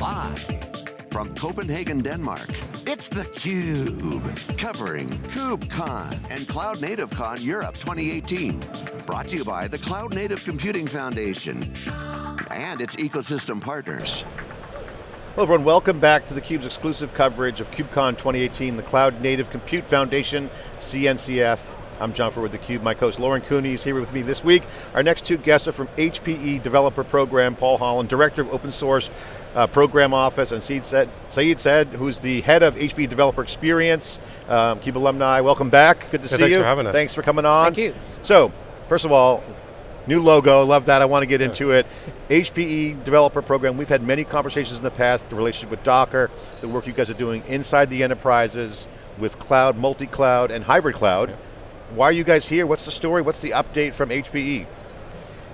Live from Copenhagen, Denmark, it's theCUBE, covering KubeCon and CloudNativeCon Europe 2018. Brought to you by the Cloud Native Computing Foundation and its ecosystem partners. Hello everyone, welcome back to theCUBE's exclusive coverage of KubeCon 2018, the Cloud Native Compute Foundation, CNCF. I'm John Furrier with theCUBE, my co-host Lauren Cooney is here with me this week. Our next two guests are from HPE Developer Program, Paul Holland, Director of Open Source uh, Program Office, and Saeed Said, Saeed Said, who's the head of HPE Developer Experience, um, CUBE alumni. Welcome back, good to yeah, see thanks you. Thanks for having us. Thanks for coming on. Thank you. So, first of all, New logo, love that, I want to get into it. HPE Developer Program, we've had many conversations in the past, the relationship with Docker, the work you guys are doing inside the enterprises, with cloud, multi-cloud, and hybrid cloud. Yeah. Why are you guys here? What's the story? What's the update from HPE?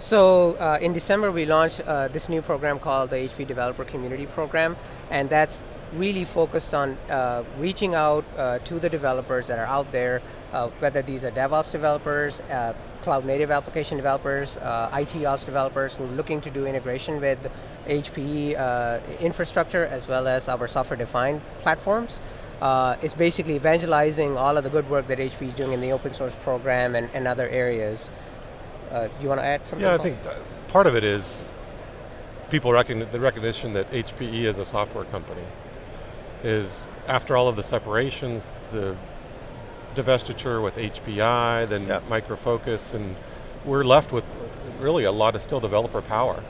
So uh, in December we launched uh, this new program called the HP Developer Community Program, and that's really focused on uh, reaching out uh, to the developers that are out there, uh, whether these are DevOps developers, uh, cloud native application developers, IT ops developers who are looking to do integration with HPE infrastructure as well as our software defined platforms. Uh, it's basically evangelizing all of the good work that HP is doing in the open source program and, and other areas. Uh, do you want to add something? Yeah, I think part of it is people recognize the recognition that HPE is a software company is after all of the separations, the divestiture with HPI, then yep. Micro Focus, and we're left with really a lot of still developer power.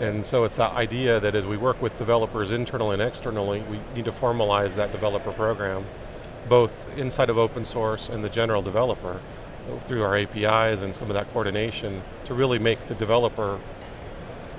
And so it's that idea that as we work with developers internally and externally, we need to formalize that developer program, both inside of open source and the general developer, through our APIs and some of that coordination, to really make the developer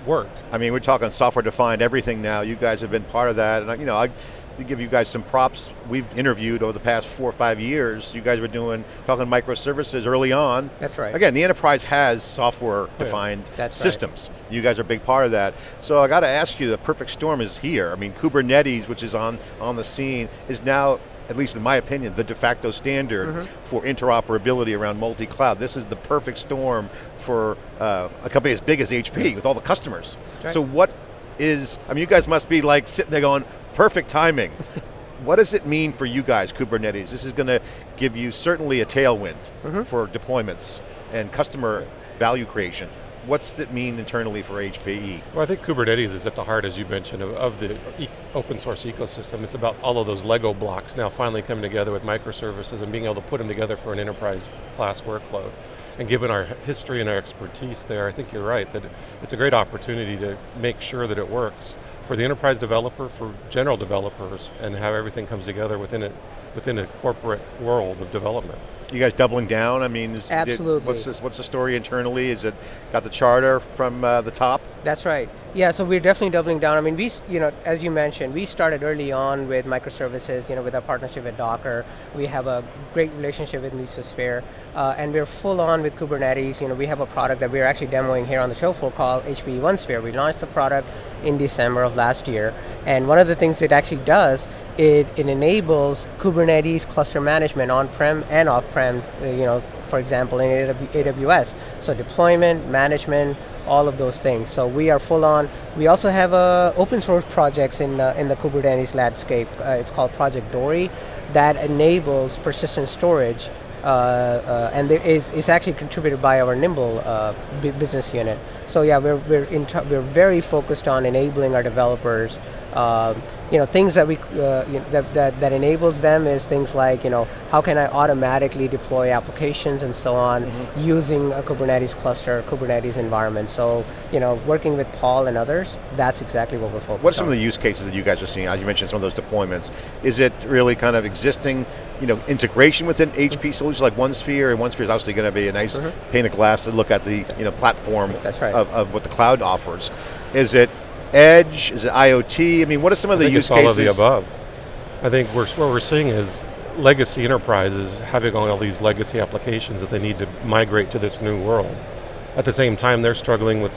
work. I mean, we're talking software defined everything now. You guys have been part of that, and you know, I, to give you guys some props, we've interviewed over the past four or five years, you guys were doing, talking microservices early on. That's right. Again, the enterprise has software defined yeah. systems. Right. You guys are a big part of that. So I got to ask you, the perfect storm is here. I mean, Kubernetes, which is on, on the scene, is now at least in my opinion, the de facto standard mm -hmm. for interoperability around multi-cloud. This is the perfect storm for uh, a company as big as HP with all the customers. Right. So what is, I mean you guys must be like sitting there going, perfect timing. what does it mean for you guys, Kubernetes? This is going to give you certainly a tailwind mm -hmm. for deployments and customer value creation. What's it mean internally for HPE? Well, I think Kubernetes is at the heart, as you mentioned, of, of the e open source ecosystem. It's about all of those Lego blocks now finally coming together with microservices and being able to put them together for an enterprise class workload. And given our history and our expertise there, I think you're right, that it's a great opportunity to make sure that it works for the enterprise developer, for general developers, and how everything comes together within it, within a corporate world of development. You guys doubling down? I mean, is, absolutely. It, what's this, What's the story internally? Is it got the charter from uh, the top? That's right. Yeah, so we're definitely doubling down. I mean, we, you know, as you mentioned, we started early on with microservices. You know, with our partnership with Docker, we have a great relationship with Mesosphere, uh, and we're full on with Kubernetes. You know, we have a product that we're actually demoing here on the show floor called HPE OneSphere. We launched the product in December of last year, and one of the things it actually does it, it enables Kubernetes cluster management on-prem and off-prem, uh, you know, for example, in AWS. So deployment, management, all of those things. So we are full on. We also have uh, open source projects in, uh, in the Kubernetes landscape. Uh, it's called Project Dory that enables persistent storage and it's, it's, actually contributed by our Nimble uh, business unit. So yeah, we're, we're, we're very focused on enabling our developers uh, you know, things that we uh, you know, that, that that enables them is things like you know how can I automatically deploy applications and so on mm -hmm. using a Kubernetes cluster, Kubernetes environment. So you know, working with Paul and others, that's exactly what we're focused. What are some on. of the use cases that you guys are seeing? As you mentioned, some of those deployments. Is it really kind of existing, you know, integration within HP mm solutions like OneSphere, and OneSphere is obviously going to be a nice mm -hmm. pane of glass to look at the you know platform that's right. of, of what the cloud offers. Is it edge? Is it IoT? I mean, what are some of the use all cases? all of the above. I think we're, what we're seeing is legacy enterprises having all these legacy applications that they need to migrate to this new world. At the same time, they're struggling with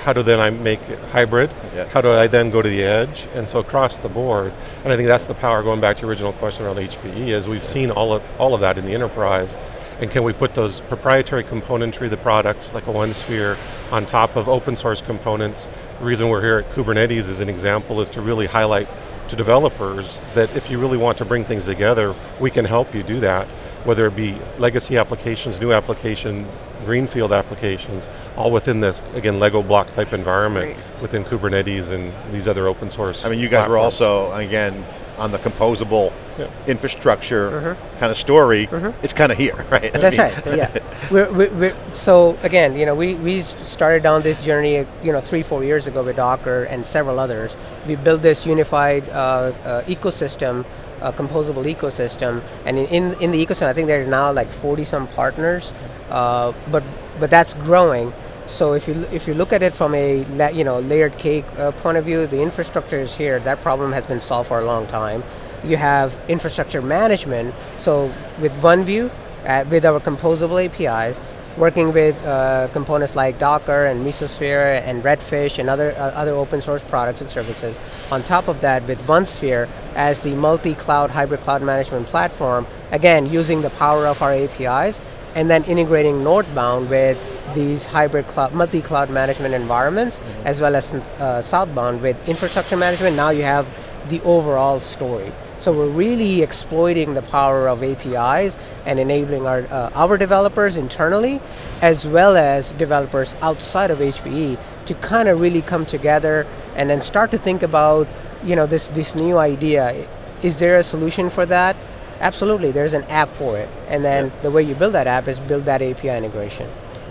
how do then I make it hybrid? Yeah. How do I then go to the edge? And so across the board, and I think that's the power, going back to your original question around HPE, is we've yeah. seen all of, all of that in the enterprise, and can we put those proprietary componentry, the products, like a OneSphere, on top of open source components. The reason we're here at Kubernetes as an example is to really highlight to developers that if you really want to bring things together, we can help you do that, whether it be legacy applications, new application, greenfield applications, all within this, again, Lego block type environment Great. within Kubernetes and these other open source I mean, you guys platforms. were also, again, on the composable yeah. infrastructure mm -hmm. kind of story, mm -hmm. it's kind of here, right? That's I mean. right, yeah. we're, we're, we're, so again, you know, we, we started down this journey, you know, three, four years ago with Docker and several others. We built this unified uh, uh, ecosystem a composable ecosystem, and in, in, in, the ecosystem, I think there are now like 40 some partners, uh, but but that's growing. So if you if you look at it from a you know layered cake uh, point of view, the infrastructure is here. That problem has been solved for a long time. You have infrastructure management. So with OneView, uh, with our composable APIs, working with uh, components like Docker and Mesosphere and Redfish and other uh, other open source products and services. On top of that, with OneSphere as the multi-cloud hybrid cloud management platform, again using the power of our APIs, and then integrating northbound with these hybrid cloud, multi-cloud management environments, mm -hmm. as well as uh, southbound with infrastructure management. Now you have the overall story. So we're really exploiting the power of APIs and enabling our, uh, our developers internally, as well as developers outside of HPE to kind of really come together and then start to think about you know, this, this new idea. Is there a solution for that? Absolutely, there's an app for it. And then yeah. the way you build that app is build that API integration.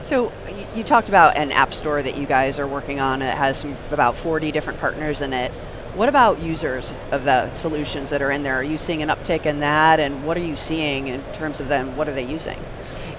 So you talked about an app store that you guys are working on. It has some, about 40 different partners in it. What about users of the solutions that are in there? Are you seeing an uptick in that? And what are you seeing in terms of them? What are they using?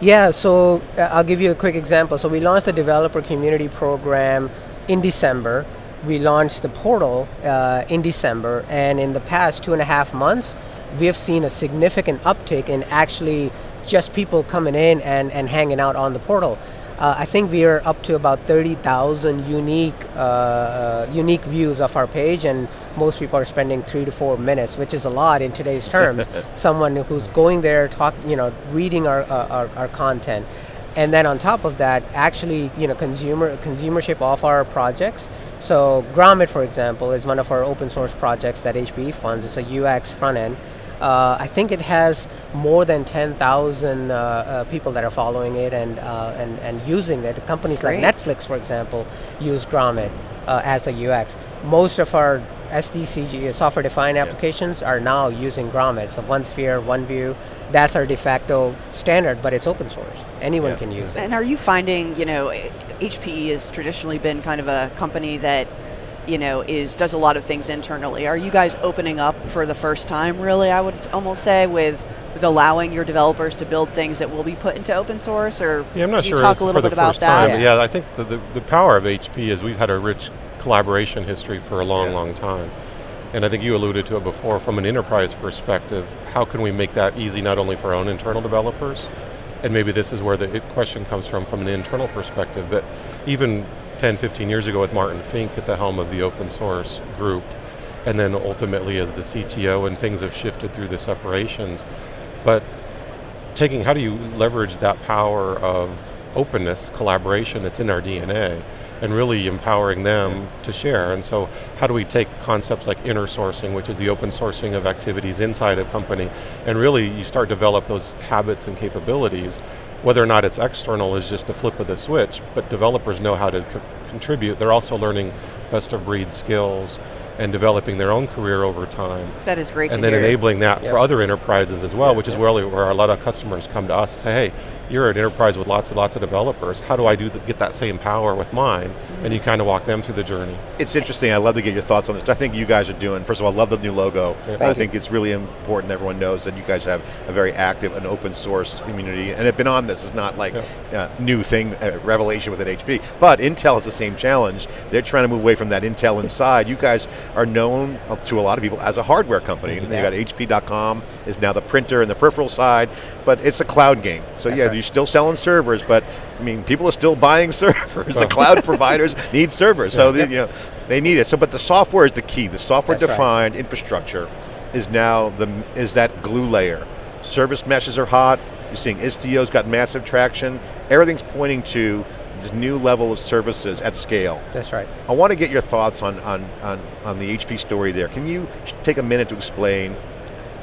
Yeah, so uh, I'll give you a quick example. So we launched the developer community program in December. We launched the portal uh, in December, and in the past two and a half months, we have seen a significant uptick in actually just people coming in and, and hanging out on the portal. Uh, I think we are up to about 30,000 unique uh, uh, unique views of our page, and most people are spending three to four minutes, which is a lot in today's terms. Someone who's going there, talk, you know, reading our, uh, our, our content, and then on top of that, actually, you know, consumer consumership of our projects. So Grommet, for example, is one of our open source projects that HPE funds. It's a UX front end uh, I think it has more than 10,000 uh, uh, people that are following it and, uh, and, and using it. Companies like Netflix, for example, use Grommet uh, as a UX. Most of our SDCG, software-defined yeah. applications, are now using Grommet. So OneSphere, OneView, that's our de facto standard, but it's open source. Anyone yeah. can use it. And are you finding, you know, HPE has traditionally been kind of a company that you know, is does a lot of things internally. Are you guys opening up for the first time, really, I would almost say, with, with allowing your developers to build things that will be put into open source, or yeah, I'm not sure talk a little bit about that? Yeah. yeah. I think the, the, the, power of HP is we've had a rich collaboration history for a long, yeah. long time. And I think you alluded to it before, from an enterprise perspective, how can we make that easy not only for our own internal developers, and maybe this is where the question comes from, from an internal perspective, but even 10, 15 years ago with Martin Fink at the helm of the open source group, and then ultimately as the CTO, and things have shifted through the separations. But taking, how do you leverage that power of openness, collaboration that's in our DNA, and really empowering them to share. And so how do we take concepts like inner sourcing, which is the open sourcing of activities inside a company, and really you start develop those habits and capabilities whether or not it's external is just a flip of the switch, but developers know how to co contribute. They're also learning best of breed skills and developing their own career over time. That is great And then hear. enabling that yep. for other enterprises as well, yep, which is yep. where, where a lot of customers come to us and say, hey, you're an enterprise with lots and lots of developers. How do I do the, get that same power with mine? Mm -hmm. And you kind of walk them through the journey. It's interesting. I love to get your thoughts on this. I think you guys are doing. First of all, I love the new logo. Yeah. I think it's really important. Everyone knows that you guys have a very active and open source community, and have been on this. It's not like yeah. uh, new thing, uh, revelation within HP. But Intel is the same challenge. They're trying to move away from that Intel inside. You guys are known to a lot of people as a hardware company. Yeah. You got HP.com is now the printer and the peripheral side, but it's a cloud game. So That's yeah, right you're still selling servers, but I mean, people are still buying servers. the cloud providers need servers, so they, you know, they need it. So, but the software is the key. The software-defined right. infrastructure is now the is that glue layer. Service meshes are hot. You're seeing Istio's got massive traction. Everything's pointing to this new level of services at scale. That's right. I want to get your thoughts on, on, on, on the HP story there. Can you take a minute to explain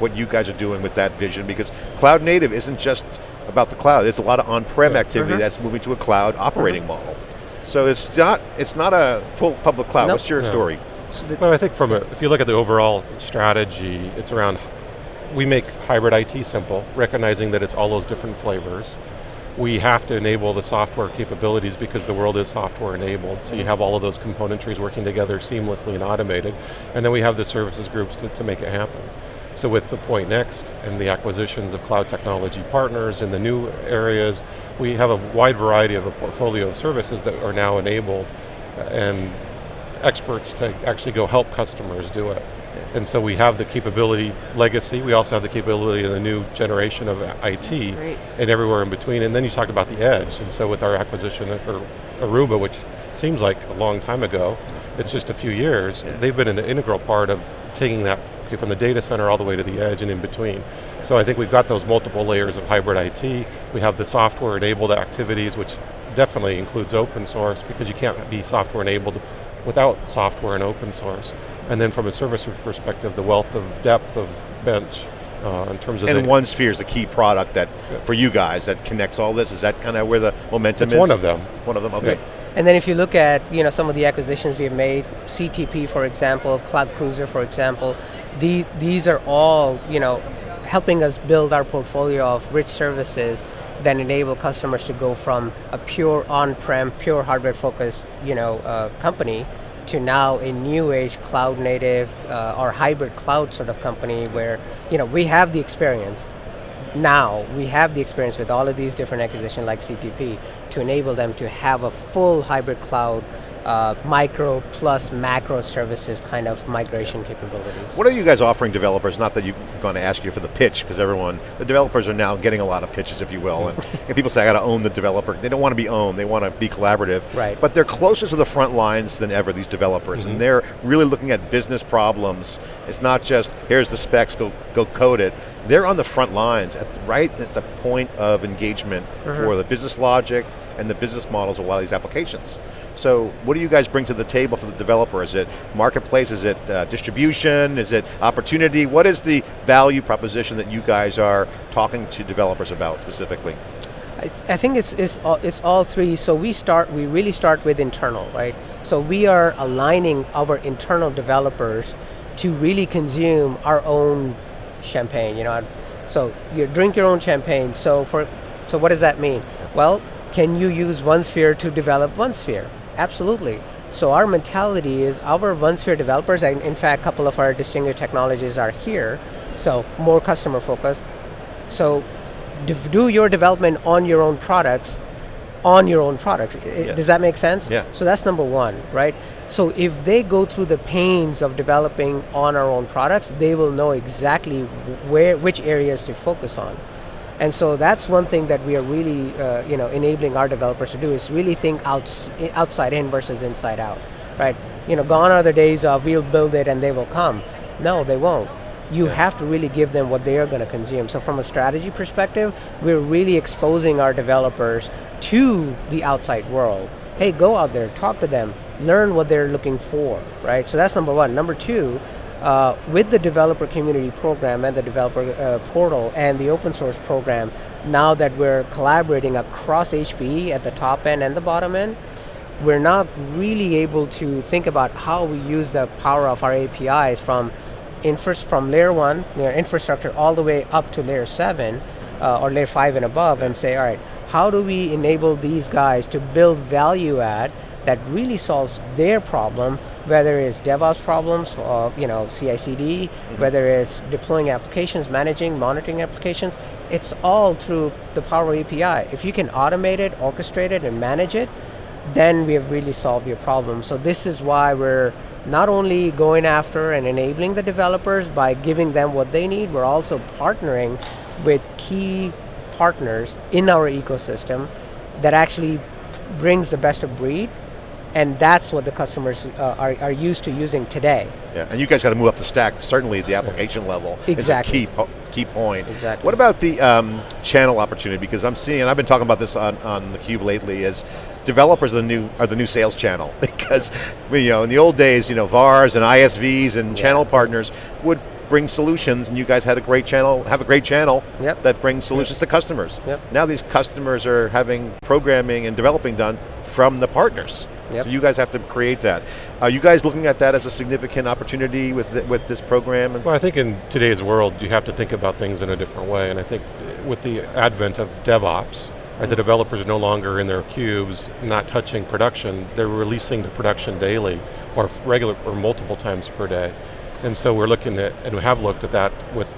what you guys are doing with that vision? Because cloud native isn't just about the cloud. There's a lot of on-prem yeah. activity mm -hmm. that's moving to a cloud operating mm -hmm. model. So it's not, it's not a full public cloud. Nope. What's your story? Well, I think from a, if you look at the overall strategy, it's around, we make hybrid IT simple, recognizing that it's all those different flavors we have to enable the software capabilities because the world is software enabled. So you have all of those componentries working together seamlessly and automated. And then we have the services groups to, to make it happen. So with the Pointnext and the acquisitions of cloud technology partners in the new areas, we have a wide variety of a portfolio of services that are now enabled and experts to actually go help customers do it. And so we have the capability legacy, we also have the capability of the new generation of IT and everywhere in between. And then you talked about the edge. And so with our acquisition of Aruba, which seems like a long time ago, it's just a few years, yeah. they've been an integral part of taking that from the data center all the way to the edge and in between. So I think we've got those multiple layers of hybrid IT. We have the software enabled activities, which definitely includes open source because you can't be software enabled without software and open source. And then from a service perspective, the wealth of depth of bench uh, in terms of And OneSphere is the key product that, yeah. for you guys, that connects all this. Is that kind of where the momentum it's is? one of them. One of them, okay. Yeah. And then if you look at you know, some of the acquisitions we've made, CTP for example, Cloud Cruiser for example, the, these are all you know, helping us build our portfolio of rich services that enable customers to go from a pure on-prem, pure hardware-focused you know, uh, company to now a new age cloud native uh, or hybrid cloud sort of company where you know, we have the experience. Now, we have the experience with all of these different acquisitions like CTP to enable them to have a full hybrid cloud uh, micro plus macro services kind of migration capabilities. What are you guys offering developers? Not that you're going to ask you for the pitch, because everyone, the developers are now getting a lot of pitches, if you will, and, and people say, I got to own the developer. They don't want to be owned, they want to be collaborative. Right. But they're closer to the front lines than ever, these developers, mm -hmm. and they're really looking at business problems. It's not just, here's the specs, go, go code it. They're on the front lines, at the, right at the point of engagement mm -hmm. for the business logic and the business models of a lot of these applications. So what do you guys bring to the table for the developer? Is it marketplace, is it uh, distribution, is it opportunity? What is the value proposition that you guys are talking to developers about specifically? I, th I, think it's, it's, all, it's all three. So we start, we really start with internal, right? So we are aligning our internal developers to really consume our own champagne, you know. So you drink your own champagne. So for, so what does that mean? Well, can you use OneSphere to develop OneSphere? Absolutely. So our mentality is our OneSphere developers, and in fact, a couple of our distinguished technologies are here, so more customer focused. So do your development on your own products, on your own products. Yes. Does that make sense? Yeah. So that's number one, right? So if they go through the pains of developing on our own products, they will know exactly where, which areas to focus on. And so that's one thing that we are really uh, you know, enabling our developers to do is really think outs outside in versus inside out, right? You know, gone are the days of we'll build it and they will come. No, they won't. You yeah. have to really give them what they are going to consume. So from a strategy perspective, we're really exposing our developers to the outside world. Hey, go out there, talk to them, learn what they're looking for, right? So that's number one. Number two, uh, with the developer community program and the developer uh, portal and the open source program, now that we're collaborating across HPE at the top end and the bottom end, we're not really able to think about how we use the power of our APIs from from layer one, you know, infrastructure, all the way up to layer seven, uh, or layer five and above, and say, all right, how do we enable these guys to build value add that really solves their problem, whether it's DevOps problems, or you know, CI/CD, mm -hmm. whether it's deploying applications, managing, monitoring applications. It's all through the Power API. If you can automate it, orchestrate it, and manage it, then we have really solved your problem. So this is why we're not only going after and enabling the developers by giving them what they need, we're also partnering with key partners in our ecosystem that actually brings the best of breed and that's what the customers uh, are, are used to using today. Yeah, and you guys got to move up the stack, certainly at the application level exactly. is a key, key point. Exactly. What about the um, channel opportunity? Because I'm seeing, and I've been talking about this on, on theCUBE lately, is developers are the new are the new sales channel because you know in the old days you know VARs and ISVs and yeah. channel partners would bring solutions and you guys had a great channel, have a great channel yep. that brings solutions yep. to customers. Yep. Now these customers are having programming and developing done from the partners. Yep. So you guys have to create that. Are you guys looking at that as a significant opportunity with the, with this program? Well, I think in today's world, you have to think about things in a different way, and I think with the advent of DevOps, right, the mm-hmm. developers are no longer in their cubes, not touching production, they're releasing to production daily, or regular, or multiple times per day. And so we're looking at, and we have looked at that with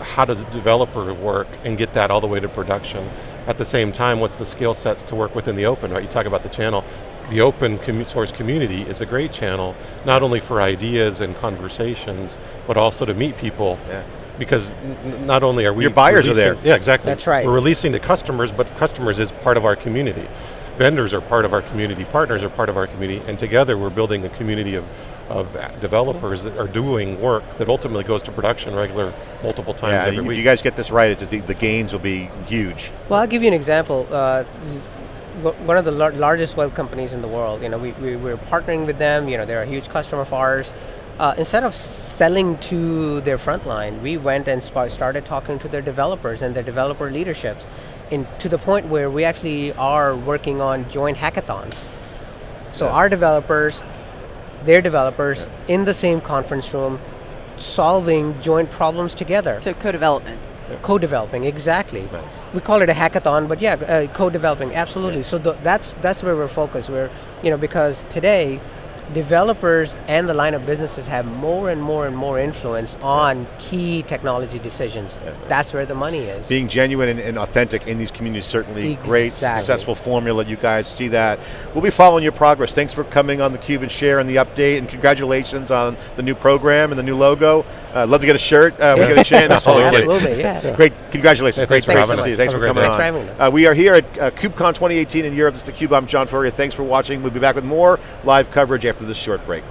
how does the developer work and get that all the way to production. At the same time, what's the skill sets to work within the open, right? You talk about the channel. The open commu source community is a great channel, not only for ideas and conversations, but also to meet people. Yeah. Because not only are we- Your buyers are there. Yeah, exactly. That's right. We're releasing to customers, but customers is part of our community. Vendors are part of our community, partners are part of our community, and together we're building a community of of developers that are doing work that ultimately goes to production regular multiple times yeah, every if week. you guys get this right, the, the gains will be huge. Well, I'll give you an example. Uh, one of the lar largest web companies in the world, you know, we, we, we're partnering with them, you know, they're a huge customer of ours. Uh, instead of selling to their frontline, we went and started talking to their developers and their developer leaderships in, to the point where we actually are working on joint hackathons. So yeah. our developers their developers yeah. in the same conference room solving joint problems together. So co-development. Yeah. Co-developing, exactly. Nice. We call it a hackathon, but yeah, uh, co-developing, absolutely. Yeah. So th that's that's where we're focused. We're, you know, because today, developers and the line of businesses have more and more and more influence on key technology decisions. Yeah. That's where the money is. Being genuine and, and authentic in these communities certainly exactly. great, successful formula. You guys see that. We'll be following your progress. Thanks for coming on the Cube and share and the update, and congratulations on the new program and the new logo. Uh, love to get a shirt. Uh, we get a chance. Absolutely. Absolutely, yeah. Great, congratulations. Yeah, great, thanks great for to see you. Thanks for coming thanks on. For uh, we are here at uh, KubeCon 2018 in Europe. This is theCUBE. I'm John Furrier. Thanks for watching. We'll be back with more live coverage after this short break.